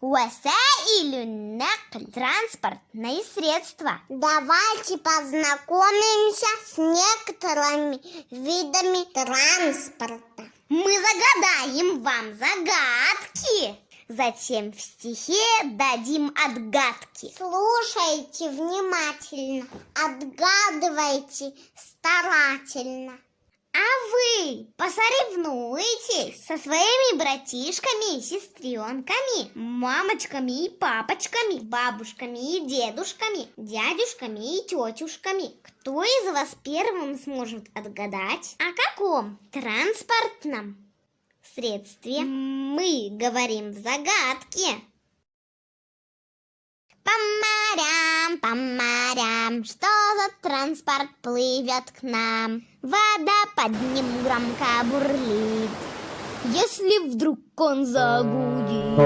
Васаилю накль – транспортные средства. Давайте познакомимся с некоторыми видами транспорта. Мы загадаем вам загадки. Затем в стихе дадим отгадки. Слушайте внимательно, отгадывайте старательно. А вы посоревнуйтесь со своими братишками и сестренками, мамочками и папочками, бабушками и дедушками, дядюшками и тетюшками. Кто из вас первым сможет отгадать, о каком транспортном средстве мы говорим в загадке? По морям, по морям, что за транспорт плывет к нам? Вода под ним громко бурлит. Если вдруг он загудит,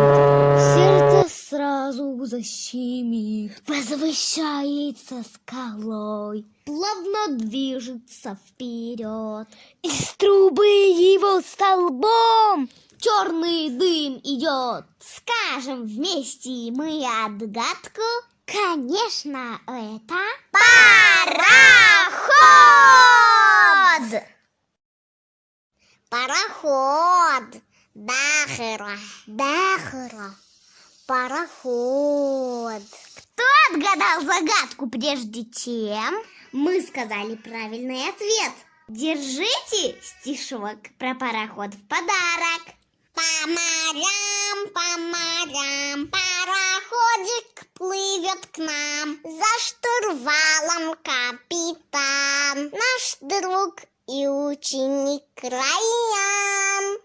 сердце сразу защемит, возвышается скалой, плавно движется вперед. Из трубы его столбом черный дым идет. Скажем вместе мы отгадку. Конечно, это пароход! Пароход. Дахера. Дахра. Пароход. Кто отгадал загадку прежде чем? Мы сказали правильный ответ. Держите стишок про пароход в подарок. По морям, по морям, пароходик плывет к нам. За штурвалом капитан, наш друг и ученик Райан.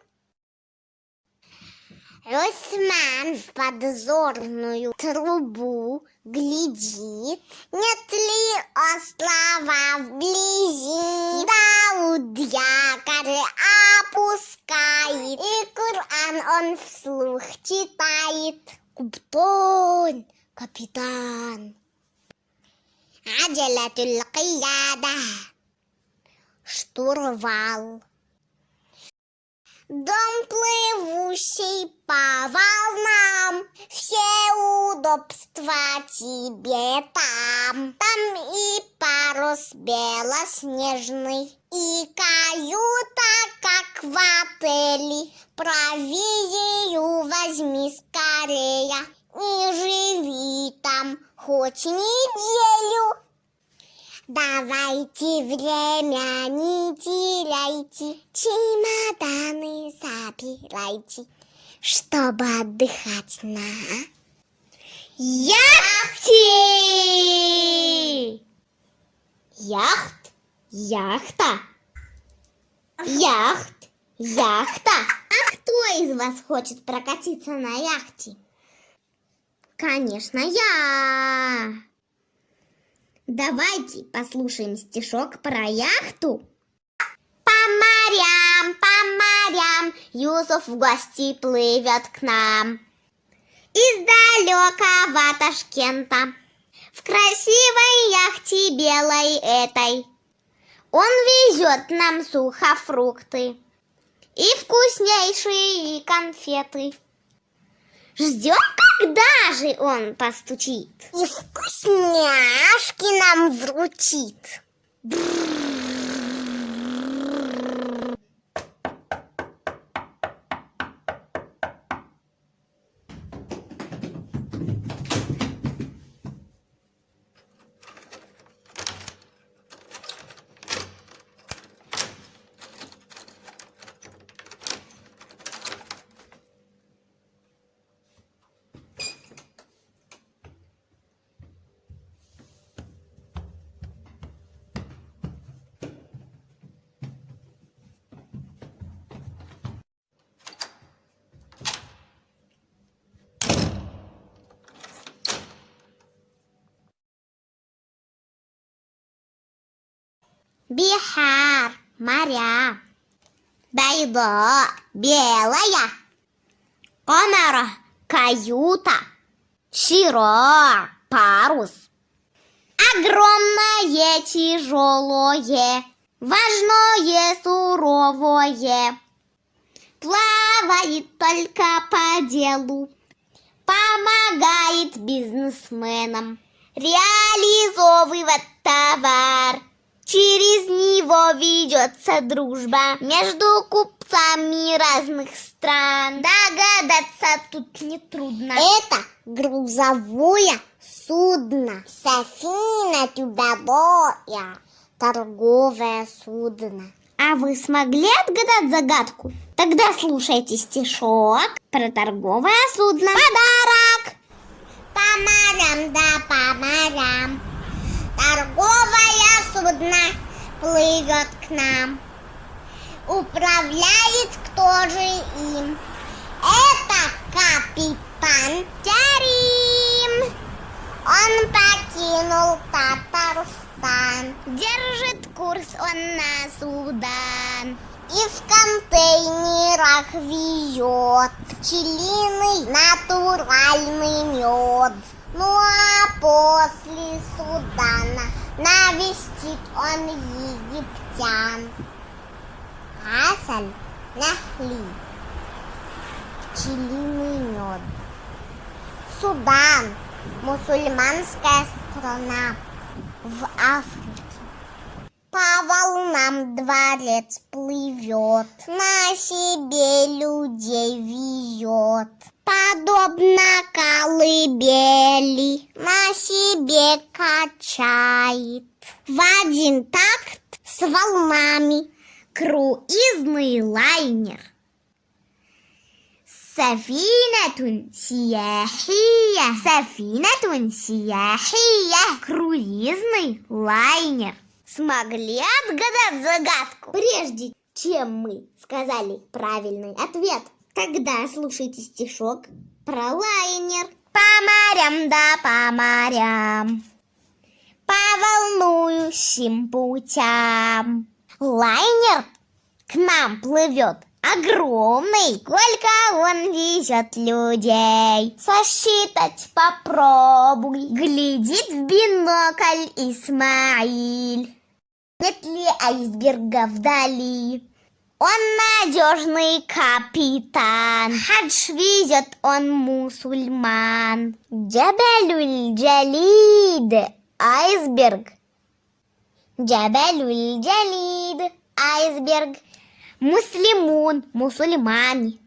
Росман в подзорную трубу глядит, Нет ли острова вблизи. Он вслух читает. Куптон, капитан. Аджалятуль кияда, штурвал. Дом плывущий по волнам, Все удобства тебе там. Там и парус белоснежный, И каюта, как в отеле. Провизию возьми скорее И живи там хоть неделю. Давайте время не теряйте, чемоданы собирайте, чтобы отдыхать на Яхте! Яхт, яхта. Яхт, яхта. А кто из вас хочет прокатиться на яхте? Конечно, я. Давайте послушаем стишок про яхту. По морям, по морям Юсуф в гости плывет к нам. Из далекого Ташкента В красивой яхте белой этой Он везет нам сухофрукты И вкуснейшие конфеты Ждем, когда же он постучит И вкусняшки нам вручит. Бихар, моря. Байда, белая. Камера, каюта. Широ, парус. Огромное, тяжелое. Важное, суровое. Плавает только по делу. По помогает бизнесменам. Реализовывать товар. Через него ведется дружба между купцами разных стран. Догадаться тут нетрудно. Это грузовое судно. Сафина тюбелоя. Торговое судно. А вы смогли отгадать загадку? Тогда слушайте стишок про торговое судно. Подарок! По морям да по Торговое судно плывет к нам Управляет кто же им? Это капитан Терим Он покинул Татарстан Держит курс он на Судан. И в контейнерах везет пчелиный натуральный мед. Ну а после Судана навестит он египтян. Хасан Нахли, пчелиный мед. Судан, мусульманская страна в Африке. По волнам дворец плывет, на себе людей везет. Подобно колыбели, на себе качает. В один такт с волнами Круизный лайнер. Сафинатун сияхия. Сафинатун сияхия. Круизный лайнер. Смогли отгадать загадку? Прежде чем мы сказали правильный ответ, тогда слушайте стишок про лайнер. По морям да по морям, по волнующим путям. Лайнер к нам плывет огромный, сколько он везет людей. Сосчитать попробуй, глядит в бинокль Исмаиль. Нет ли айсберга вдали? Он надежный капитан, хадж везет он мусульман. Джабалюль Джалид, айсберг. Джабалюль Джалид, айсберг. Муслимун, мусульмане.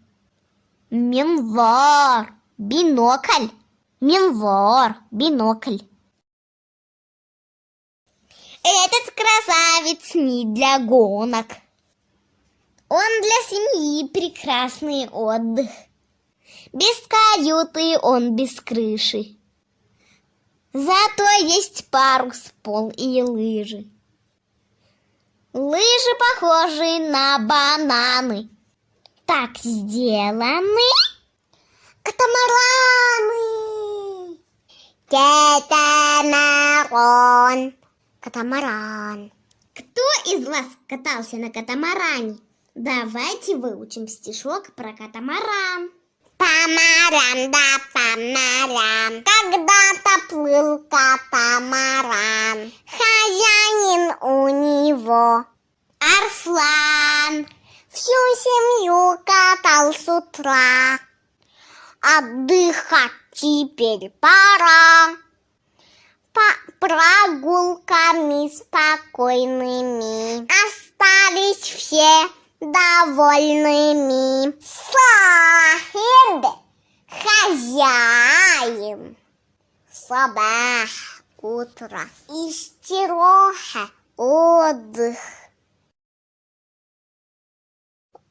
Минвар, бинокль. Минвар, бинокль. Этот красавец не для гонок. Он для семьи прекрасный отдых. Без каюты он без крыши. Зато есть парус, пол и лыжи. Лыжи похожи на бананы. Так сделаны. Катамараны! Катамаран! Катамаран! Кто из вас катался на катамаране? Давайте выучим стишок про катамаран. По морям, да по морям, когда-то плыл катамаран. Хозяин у него Арслан, всю семью катал с утра. Отдыхать теперь пора. Прогулками спокойными остались все довольными. Сахиб, хозяин, сабах, утро, истироха, отдых.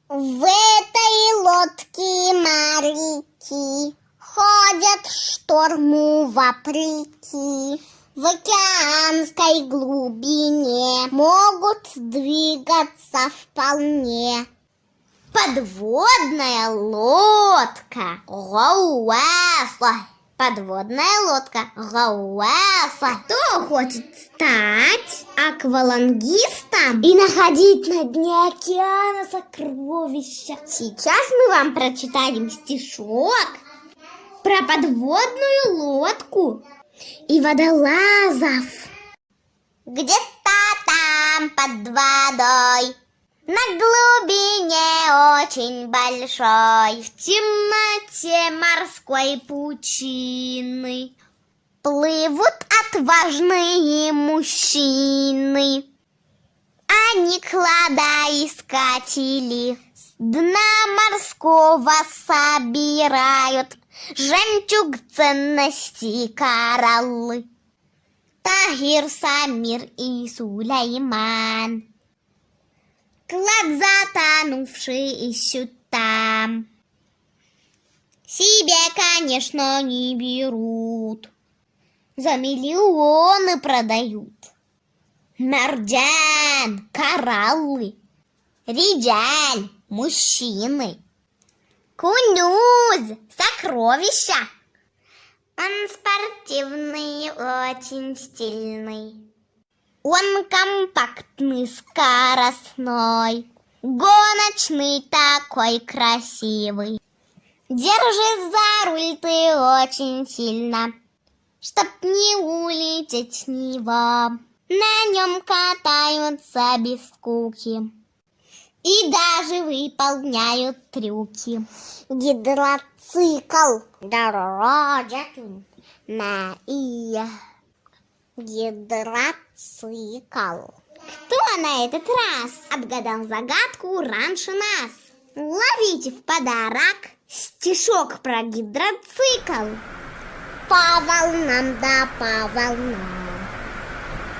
В этой лодке моряки ходят шторму вопреки. В океанской глубине могут двигаться вполне. подводная лодка. Гауэса. Подводная лодка. Гауэса. Кто хочет стать аквалангистом и находить на дне океана сокровища? Сейчас мы вам прочитаем стишок про подводную лодку и водолазов. Где-то там под водой На глубине очень большой, в темноте морской пучины, плывут отважные мужчины. Они кладоискатели с дна морского собирают жемчуг ценностей кораллы. Тахир, Самир и Сулейман. Клад затонувший ищут там. Себе, конечно, не берут. За миллионы продают. Мордян, кораллы, риджаль, мужчины. Кунюз, сокровища. Он спортивный, очень стильный. Он компактный, скоростной, гоночный такой красивый. Держись за руль ты очень сильно, чтоб не улететь с него. На нем катаются без скуки и даже выполняют трюки. Гидроцикл дорожен на и гидроцикл. Кто на этот раз отгадал загадку раньше нас? Ловите в подарок стишок про гидроцикл. По волнам да по волнам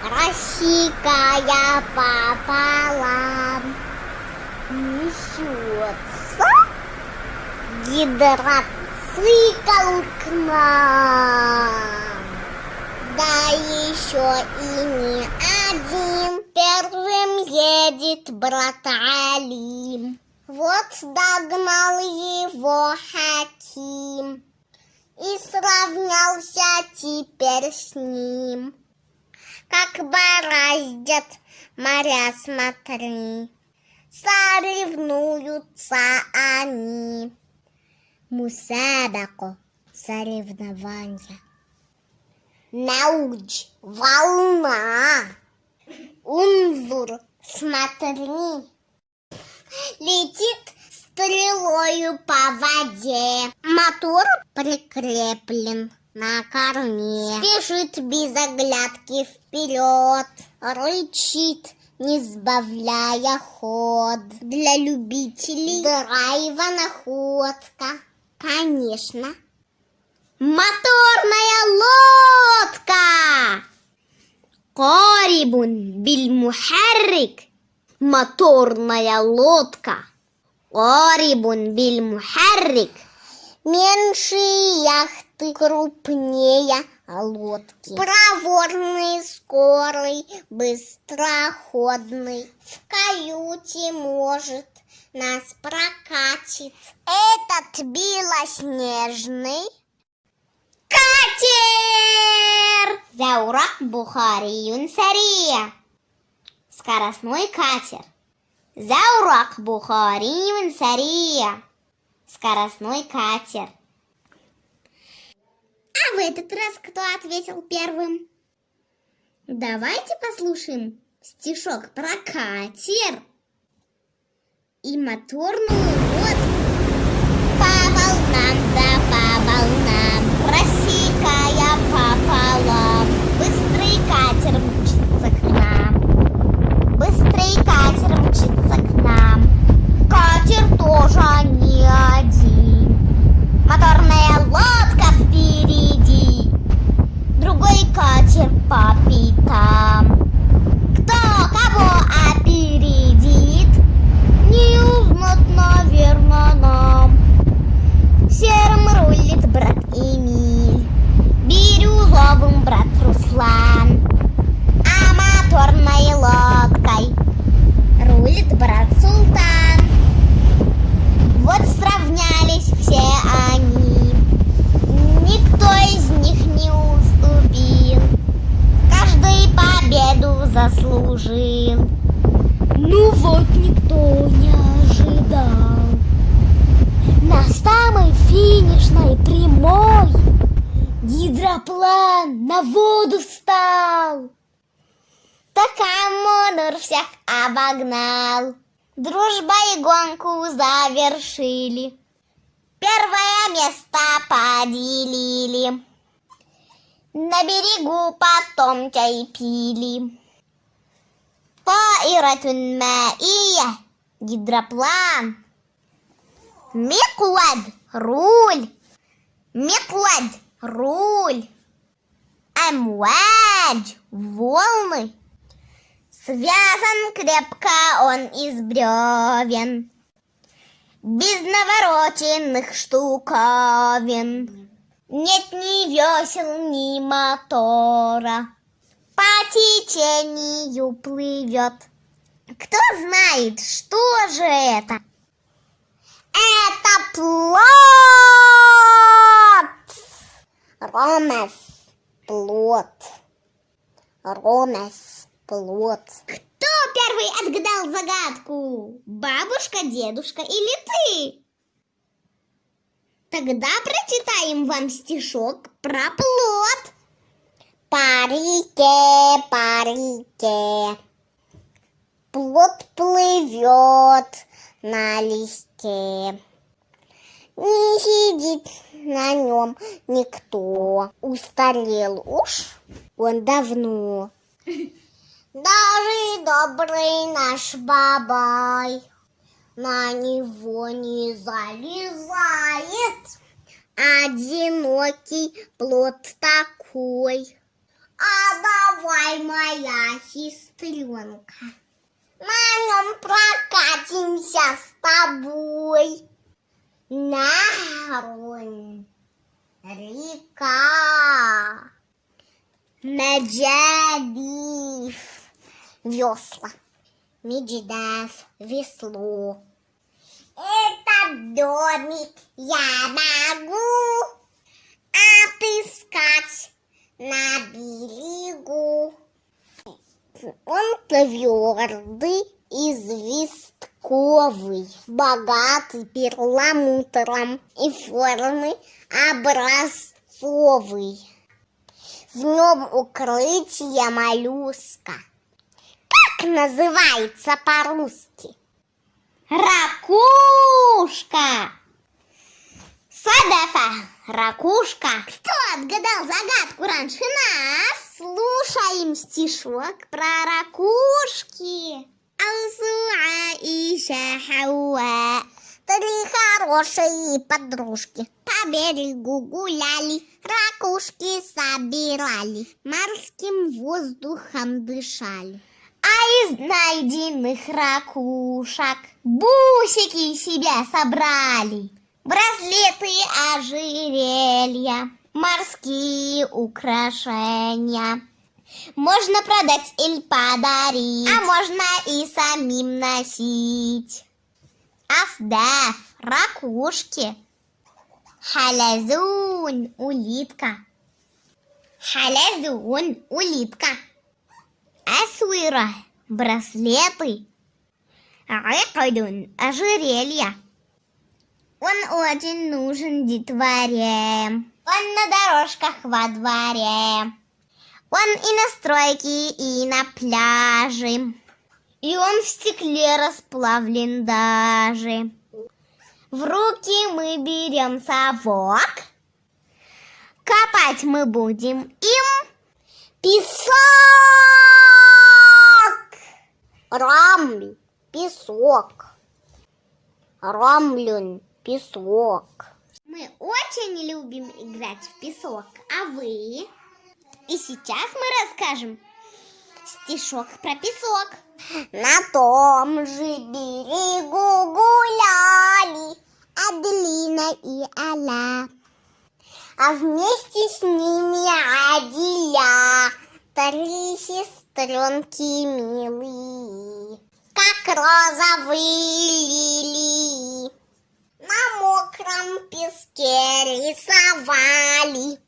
Рассекая пополам Несется гидроцикл к нам. Да еще и не один. Первым едет брат Алим. Вот догнал его Хаким И сравнялся теперь с ним. Как бороздят моря, смотри Соревнуются они. Мусабако соревнования. Науч, волна. Унзур, смотри. Летит стрелою по воде. Мотор прикреплен на корме. Спешит без оглядки вперед. Рычит, не сбавляя ход Для любителей драйва находка Конечно Моторная лодка! Корибун бильмухаррик. Моторная лодка. Корибун бильмухаррик. Меньше яхты, крупнее лодки. Проворный, скорый, быстроходный. В каюте может нас прокатит. Этот белоснежный Катер! Заурак Бухари Юнсария. Скоростной катер. Заурак Бухари Юнсария. Скоростной катер. А в этот раз кто ответил первым? Давайте послушаем стишок про катер и моторную лодку. По волнам, да по волнам, рассекая пополам, быстрый катер мчится к нам, быстрый катер мчится к нам, катер тоже не один, моторная лодка впереди, другой катер по пятам. Кто кого опередит, не узнать, наверно, нам. Серым рулит брат Эмиль, бирюзовым брат Руслан, а моторной лодкой рулит брат Султан. Вот сравнялись все они, никто из них не уступил, каждый победу заслужил. Ну вот никто не ожидал. На самой финишной прямой гидроплан на воду встал. Так Амонур всех обогнал. Дружба и гонку завершили. Первое место поделили. На берегу потом чай пили. Таиратун маия, гидроплан. Миклад, руль. Миклад, руль. Амвадж, волны. Связан крепко он из бревен, Без навороченных штуковин. Нет ни весел, ни мотора, По течению плывет. Кто знает, что же это? Это плод! Ромес, плод. Ромес, плод. Кто первый отгадал загадку? Бабушка, дедушка или ты? Тогда прочитаем вам стишок про плод. По реке, по реке. Плод плывет на листе. Не сидит на нем никто. Устарел уж он давно. Даже добрый наш бабай на него не залезает. Одинокий плод такой. А давай, моя сестренка, на нем прокатимся с тобой. Нарон, река, Меджадив, весла, Меджидав, весло. Этот домик я могу отыскать на берегу. Он твердый, известковый, богатый перламутром и формы образцовый. В нем укрытие моллюска. Как называется по-русски? Ракушка! Садафа, ракушка. Кто отгадал загадку раньше нас? Слушаем стишок про ракушки. Алсуа и Шахауа Три хорошие подружки по берегу гуляли, ракушки собирали, морским воздухом дышали. А из найденных ракушек бусики себе собрали. Браслеты, ожерелья, морские украшения. Можно продать или подарить, а можно и самим носить. Афдаф, ракушки. Халязун, улитка. Халязун, улитка. Асуира, браслеты. Айкадун, ожерелья. Он очень нужен детворе. Он на дорожках во дворе. Он и на стройке, и на пляже. И он в стекле расплавлен даже. В руки мы берем совок. Копать мы будем им песок. Рамль, песок. Рамлюн, песок. Мы очень любим играть в песок, а вы? И сейчас мы расскажем стишок про песок. На том же берегу гуляли Аделина и Аля. А вместе с ними Адиля, Три сестренки милые, Как розовые лилии. На мокром песке рисовали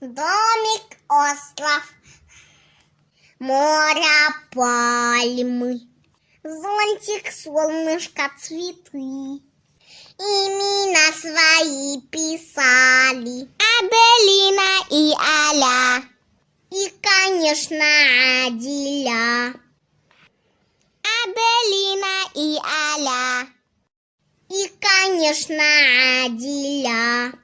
Домик, остров, моря, пальмы, Зонтик, солнышко, цветы. Имена свои писали Аделина и Аля. И, конечно, Адиля. Аделина и Аля. И, конечно, Адиля.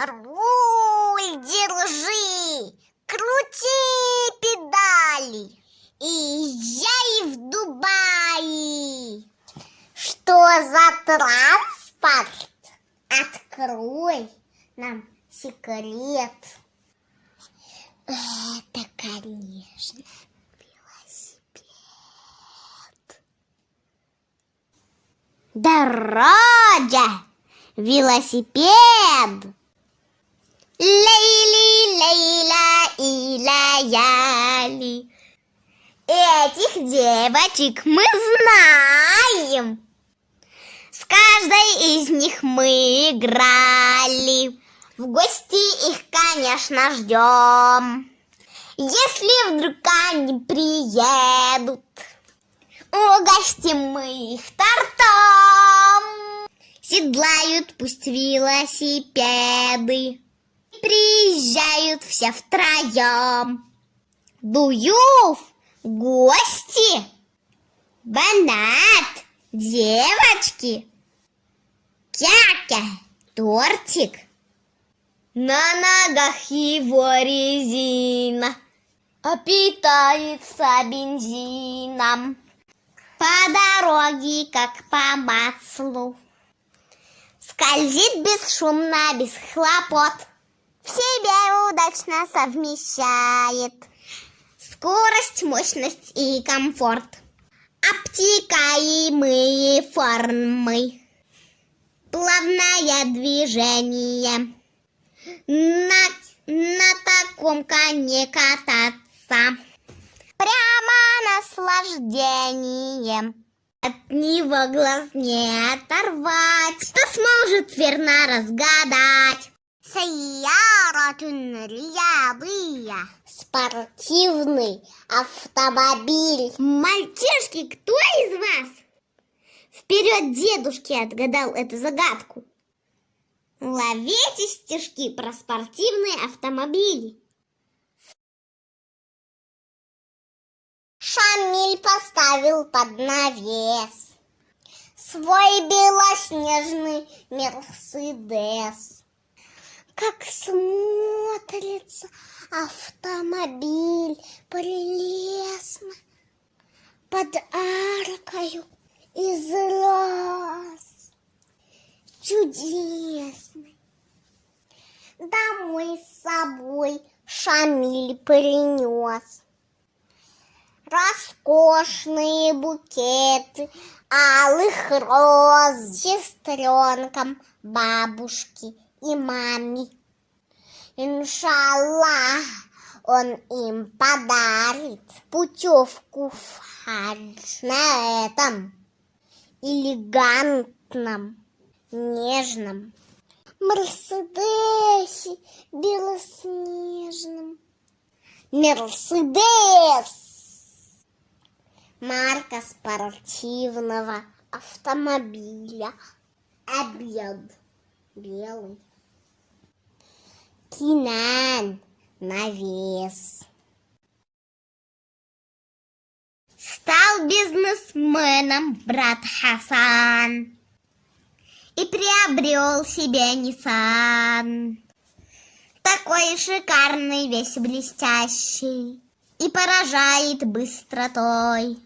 Руль держи, крути педали и езжай в Дубай. Что за транспорт? Открой нам секрет. Это, конечно, велосипед. Дорога! Велосипед! Лейли, Лейла и Лаяли. Этих девочек мы знаем. С каждой из них мы играли. В гости их, конечно, ждем. Если вдруг они приедут, угостим мы их тортом. Седлают пусть велосипеды приезжают все втроем. Дуюв, гости, банат, девочки, кяка, тортик. На ногах его резина, а питается бензином. По дороге, как по маслу, скользит бесшумно, без хлопот в себе удачно совмещает скорость, мощность и комфорт. Обтекаемые формы, плавное движение. На, на таком коне кататься. Прямо наслаждение. От него глаз не оторвать. Кто сможет верно разгадать? Сайяратун рядыя. Спортивный автомобиль. Мальчишки, кто из вас вперед дедушки отгадал эту загадку? Ловите стишки про спортивные автомобили. Шамиль поставил под навес свой белоснежный Мерседес. Как смотрится автомобиль прелестно под аркою из роз. Чудесный. Домой с собой Шамиль принес роскошные букеты алых роз сестренкам, бабушке и маме. Иншаллах, он им подарит путевку в хадж на этом элегантном, нежном Мерседесе белоснежном. Мерседес! Марка спортивного автомобиля. Обед белый. Кинан навес. Стал бизнесменом брат Хасан и приобрел себе Nissan. Такой шикарный, весь блестящий и поражает быстротой.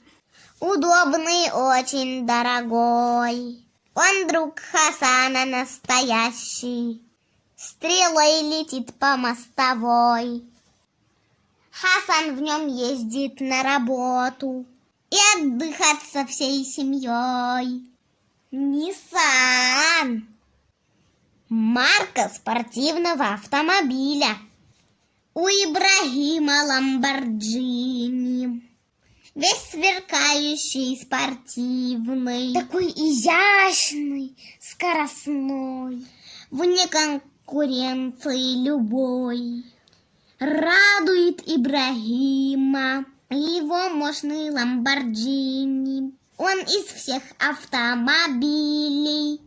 Удобный, очень дорогой. Он друг Хасана настоящий, Стрелой летит по мостовой. Хасан в нем ездит на работу И отдыхать со всей семьей. Ниссан. Марка спортивного автомобиля. У Ибрагима Ламборджини. Весь сверкающий, спортивный. Такой изящный, скоростной. Вне конкуренции любой. Радует Ибрагима его мощный Ламборджини. Он из всех автомобилей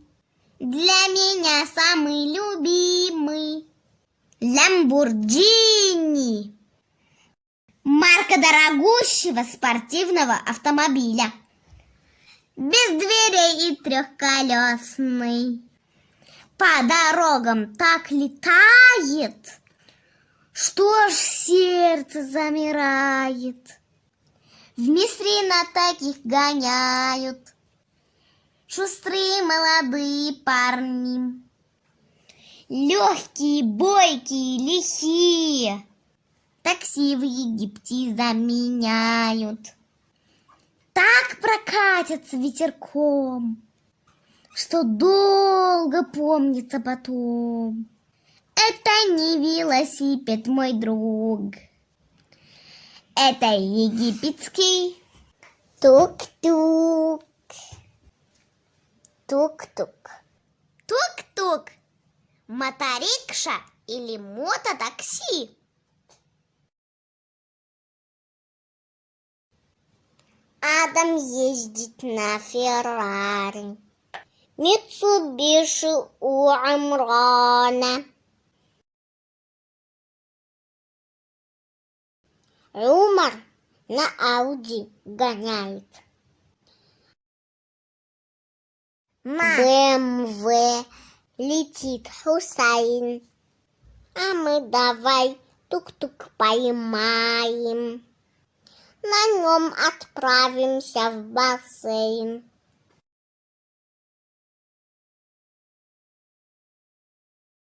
для меня самый любимый. Ламборджини. Марка дорогущего спортивного автомобиля. Без дверей и трехколесный. По дорогам так летает, что ж сердце замирает. В на таких гоняют Шустрые молодые парни. Легкие, бойкие, лихие Такси в Египте заменяют Так прокатятся ветерком Что долго помнится потом Это не велосипед, мой друг Это египетский Тук-тук. Тук-тук. Тук-тук, моторикша или мототакси. Адам ездит на Феррари. Митсубиши у Амрана. Умар на Ауди гоняет. БМВ летит Хусайн. А мы давай тук-тук поймаем. На нем отправимся в бассейн.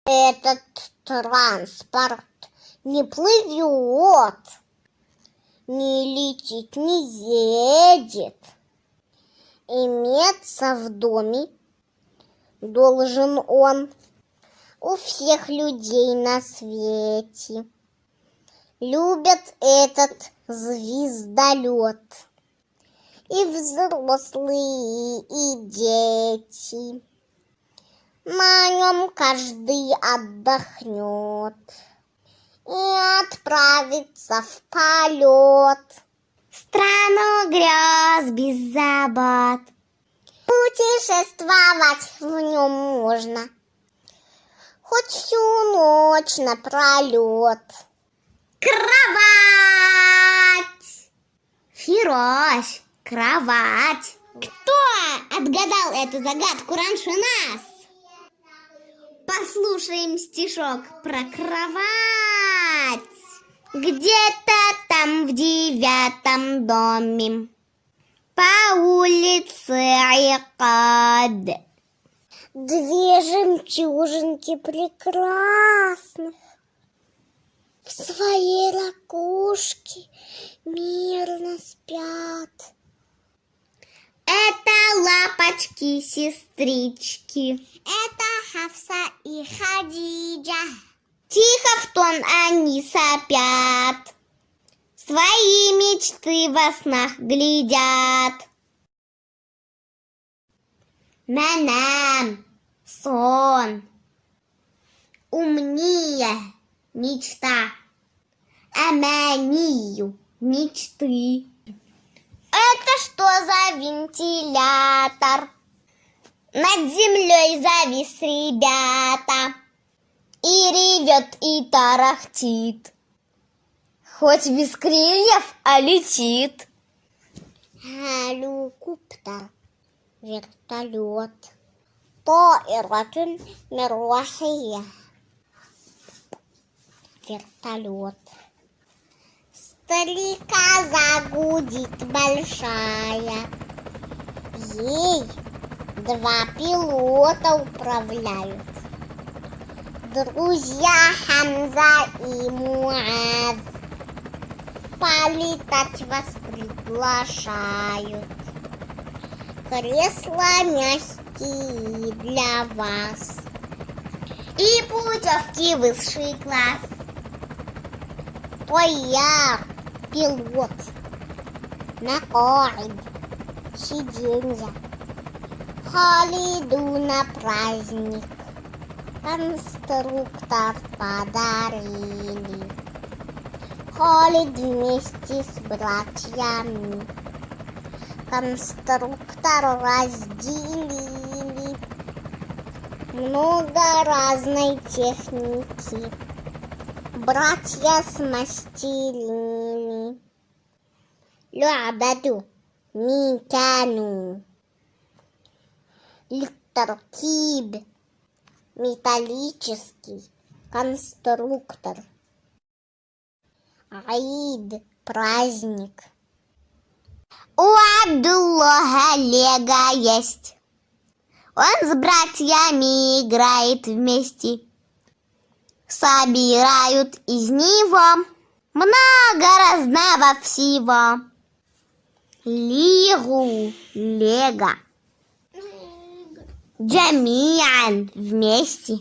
Этот транспорт не плывет, не летит, не едет. Иметься в доме должен он у всех людей на свете. Любят этот звездолет и взрослые, и дети. На нем каждый отдохнет и отправится в полет. страну грез без забот. Путешествовать в нем можно хоть всю ночь напролет. Кровать! Фироз, кровать. Кто отгадал эту загадку раньше нас? Послушаем стишок про кровать. Где-то там в девятом доме по улице Айкад. Две жемчужинки прекрасных в своей ракушке мирно спят. Это лапочки-сестрички. Это Хавса и Хадиджа. Тихо в тон они сопят, Свои мечты во снах глядят. Манам, сон, умнее мечта, аманию мечты. Это что за вентилятор? Над землей завис, ребята, И ревет, и тарахтит. Хоть без крыльев, а летит. Геликоптер, вертолет, طائرة مروحية вертолет. Стрекоза загудит большая, ей Два пилота управляют. Друзья Хамза и Муаз полетать вас приглашают. Кресла мягкие для вас. И путевки высший класс. Я пилот. На корень сиденья. Холиду на праздник. Конструктор подарили. Холид вместе с братьями. Конструктор разделили. Много разной техники. Братья смастерили. لعبة ميكانو للتركيب металлический конструктор عيد праздник У Абдуллаха Лего есть. Он с братьями играет вместе. Собирают из него много разного всего. Лигу, Лего. Джамиан вместе.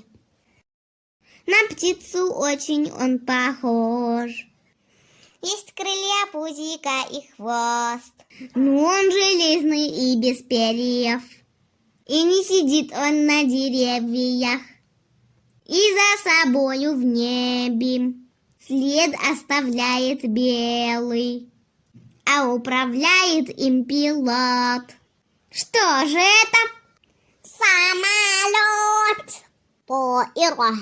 На птицу очень он похож. Есть крылья, пузика и хвост. Но он железный и без перьев. И не сидит он на деревьях. И за собою в небе след оставляет белый а управляет им пилот. Что же это? Самолет! По Тоиро.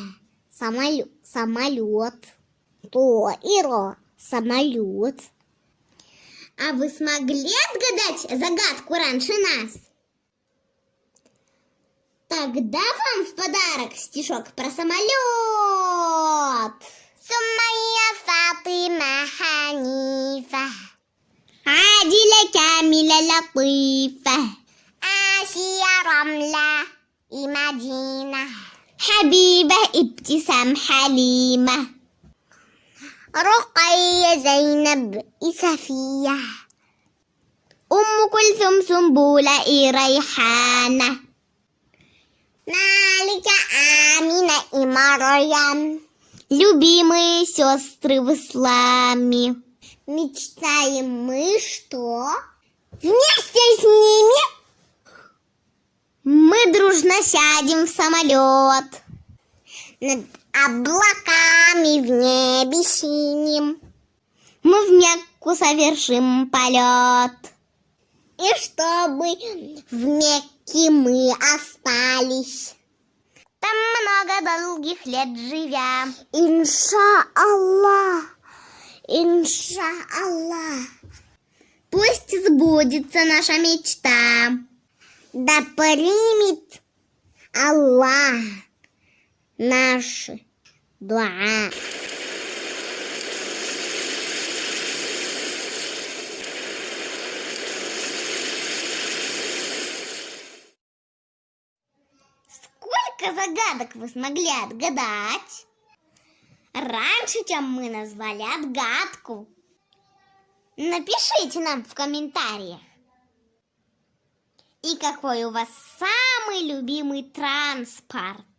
Самолет. Самолет. Тоиро. Самолет. А вы смогли отгадать загадку раньше нас? Тогда вам в подарок стишок про самолет. Суммая Фатима Ханифа. عادلة كاملة لطيفة آسيا رملة مدينة حبيبة ابتسام حليمة رقية زينب صفية أم كلثوم سنبولة إي ريحانة مالك آمنة مريم Любимые сестры в исламе. Мечтаем мы, что вместе с ними Мы дружно сядем в самолет. над облаками в небе синим. Мы в Мекку совершим полет. И чтобы в Мекке мы остались. Там много долгих лет живя. Инша-Аллах, инша-Аллах. Пусть сбудется наша мечта. Да примет Аллах наши дуа. Сколько загадок вы смогли отгадать? Раньше, чем мы назвали отгадку. Напишите нам в комментариях. И какой у вас самый любимый транспорт?